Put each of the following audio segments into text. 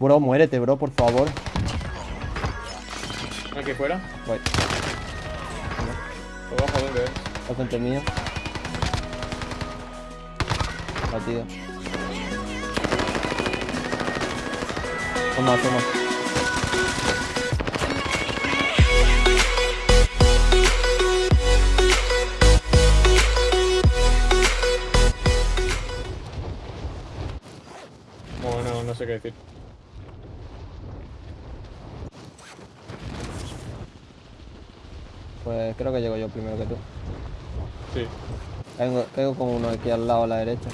Bro, muérete, bro, por favor. Aquí fuera. Voy. Abajo, ¿dónde es? Al frente mío. Batido. Toma, toma. Bueno, no sé qué decir. Pues creo que llego yo primero que tú. Sí. Caigo, caigo con uno aquí al lado a la derecha.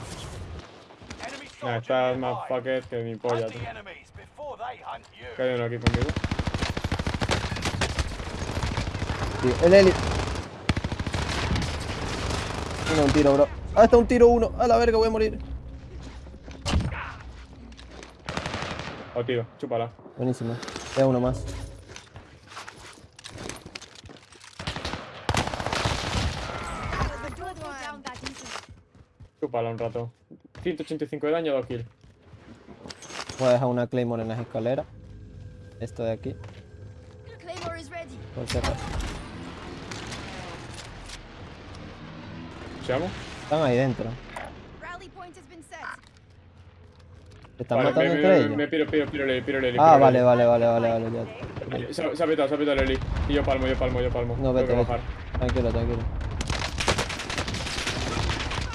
Nah, estás más fucker que mi polla. Que hay uno aquí conmigo. Tío, el Eli. Uno, un tiro, bro. Ah, está un tiro uno. A la verga, voy a morir. Oh, tío, chúpala. Buenísimo. Queda uno más. Chúpala un rato. 185 de daño, 2 kills. Voy a dejar una Claymore en las escaleras. Esto de aquí. Claymore is ready. Por si. ¿Seamos? Están ahí dentro. Rally point has been set. ¿Se están Vale, matando me, entre me, ellos? me piro, piro, piro, piro, ah, piro, vale, Leli. vale, vale, vale, vale. ya. Se, ha- petado, se ha petado Leli. Y yo palmo, yo palmo, yo palmo. No, vete. Tranquilo, tranquilo.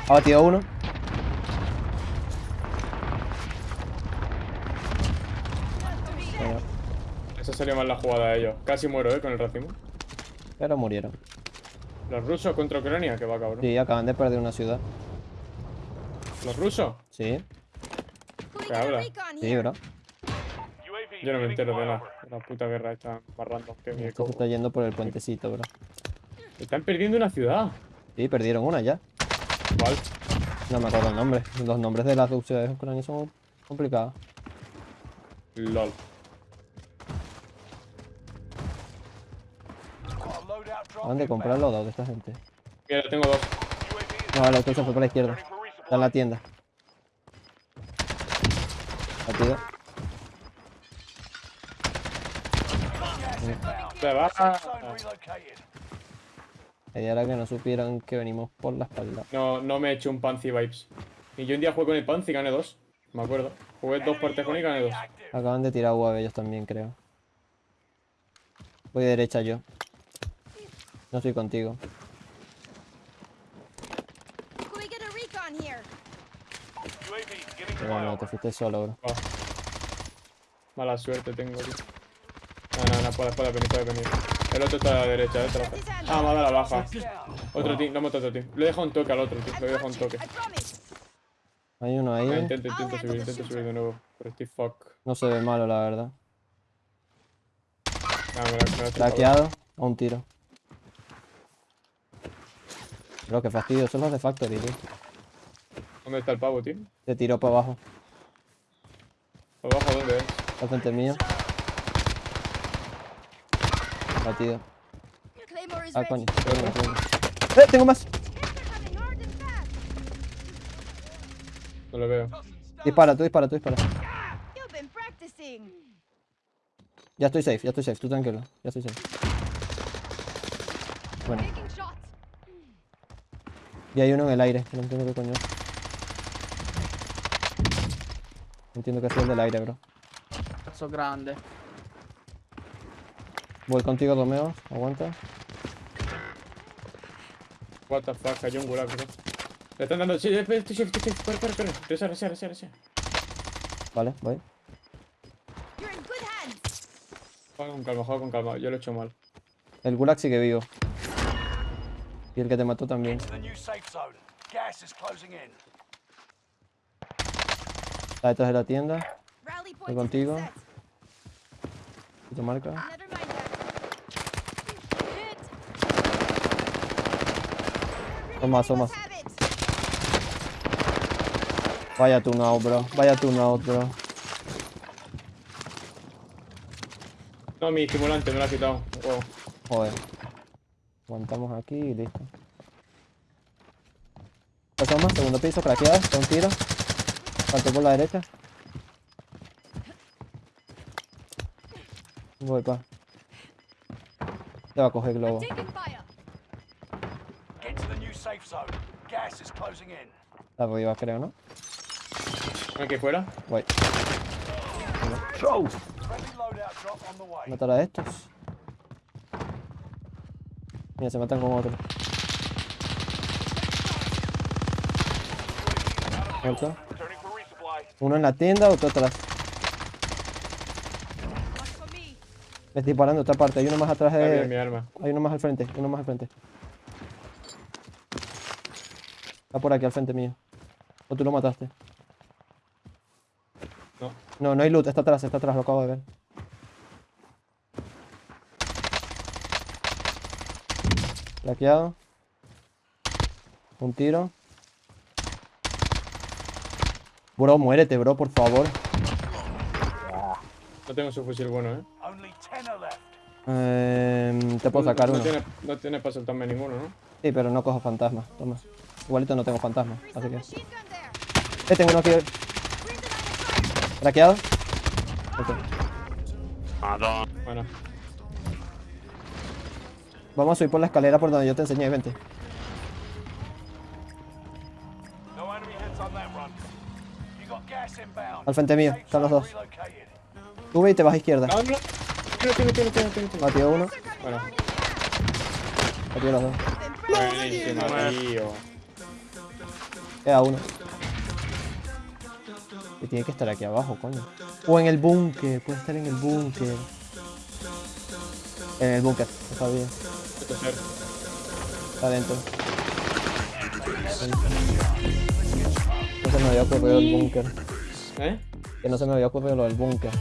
Ha batido uno. Bueno, Esa sería más la jugada de ellos. Casi muero, eh, con el racimo. pero murieron. Los rusos contra Ucrania, que va cabrón. Sí, acaban de perder una ciudad. Los rusos. Sí, ¿Qué habla? sí, bro. Yo no me entero de la, de la puta guerra esta más random que Esto se está yendo por el puentecito, bro. Están perdiendo una ciudad. Sí, perdieron una ya. ¿Cuál? No me acuerdo el nombre. Los nombres de las ciudades ucranianas son complicados. LOL. Drop ¿Dónde comprar los dos de esta gente? Mira, tengo dos. No, vale, esto se fue por la izquierda. Está en la tienda. Inbound. Se va. Y ahora que no supieran que venimos por la espalda. No, no me he hecho un Panzi Vibes. Y yo un día jugué con el Panzi y gané dos. Me acuerdo. Jugué dos partes con él y gané dos. Acaban de tirar UAV ellos también, creo. Voy derecha yo. No estoy contigo. Pero no, te fuiste solo, bro. Oh. Mala suerte tengo, tío. No, no, no, puede, puede venir, puede venir. El otro está a la derecha, eh. te la- Ah, me ha dado la baja. Otro team, no hemos otro team. Le he dejado un toque al otro, tío. I've Le he dejado got un toque. Hay uno ahí. Ah, intento, intento subir, intento subir de nuevo. Pero estoy fuck. No se ve malo, la verdad. Ah, me la, me la he chupado. Traqueado. A un tiro. Bro, qué fastidio. Son los de Factory, tío. ¿Dónde está el pavo, tío? Te tiró para abajo. ¿Abajo dónde es? Al frente mío. Batido. Ah, coño. ¡Eh! Tengo más. No lo veo. Dispara, tú dispara, tú dispara. Ya estoy safe, ya estoy safe. Tú tranquilo. Ya estoy safe. Bueno, y hay uno en el aire. No entiendo qué coño. es. No entiendo qué es el del aire, bro. Cazzo grande. Voy contigo, Romeo. Aguanta. What the fuck, hay un gulag, bro. Le están dando. Sí, estoy safe, estoy safe. Corre, corre, corre. Resa, resa, resa. Vale, voy. You're in good hands. Juega con calma, juega con calma. Yo lo he hecho mal. El gulag sigue vivo. Y el que te mató también. Get to the new safe zone. Gas is closing in. Está detrás de la tienda. Has contigo. ¿Y te marca? Toma, toma. Vaya tune out, bro. Vaya tune out, bro. No, mi estimulante me lo ha quitado. Wow. Joder. Aguantamos aquí y listo. Asoma, segundo piso, craqueado, con un tiro. Salto por la derecha. Voy, pa. Te va a coger globo. A creo, ¿no? Aquí fuera. Voy. Matar a estos. Mira, se matan con otro. Muerto. Uno en la tienda, otro atrás. Me. Estoy disparando otra parte. Hay uno más atrás de. arma. Hay uno más al frente. Uno más al frente. Está por aquí al frente mío. O tú lo mataste. No. No, no hay loot. Está atrás, está atrás. Lo acabo de ver. Laqueado. Un tiro. Bro, muérete, bro, por favor. No tengo su fusil bueno, eh. Only 10 are left. Em, te puedo sacar no, uno. tiene, no tiene para soltarme ninguno, ¿no? Sí, pero no cojo fantasma. Toma. Igualito no tengo fantasma. Así que. Eh, tengo uno aquí. Traqueado. Ok. Bueno. Vamos a subir por la escalera por donde yo te enseñé, vente. Al frente mío, están los dos. Sube y te vas a izquierda. No. Batió uno, Bueno. batió los dos. Buenísima, tío. Queda uno. Y tiene que estar aquí abajo, coño. O en el búnker, puede estar en el búnker. En el búnker, está bien. Está adentro. No se me había ocurrido el búnker. ¿Eh? Que no se me había ocurrido lo del búnker.